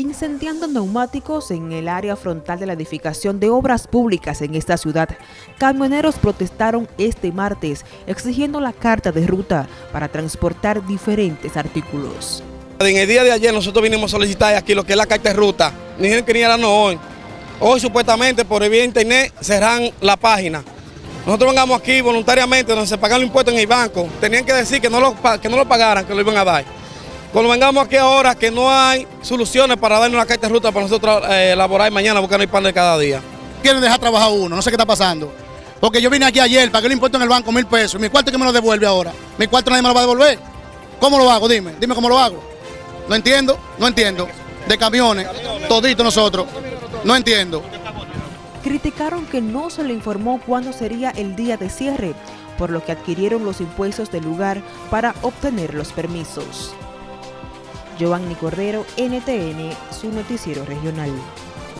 incendiando neumáticos en el área frontal de la edificación de obras públicas en esta ciudad. Camioneros protestaron este martes exigiendo la carta de ruta para transportar diferentes artículos. En el día de ayer nosotros vinimos a solicitar aquí lo que es la carta de ruta. Ni dijeron que ni no hoy. Hoy supuestamente por el vía internet cerran la página. Nosotros vengamos aquí voluntariamente donde se pagan los impuestos en el banco. Tenían que decir que no lo, que no lo pagaran, que lo iban a dar. Cuando vengamos aquí ahora que no hay soluciones para darnos la carta de ruta para nosotros eh, elaborar mañana buscando el pan de cada día. Quieren dejar trabajar uno, no sé qué está pasando. Porque yo vine aquí ayer, pagué el impuesto en el banco mil pesos. ¿Mi cuarto que me lo devuelve ahora? ¿Mi cuarto nadie me lo va a devolver? ¿Cómo lo hago? Dime, dime cómo lo hago. No entiendo, no entiendo. De camiones, todito nosotros. No entiendo. Criticaron que no se le informó cuándo sería el día de cierre, por lo que adquirieron los impuestos del lugar para obtener los permisos. Giovanni Cordero, NTN, su noticiero regional.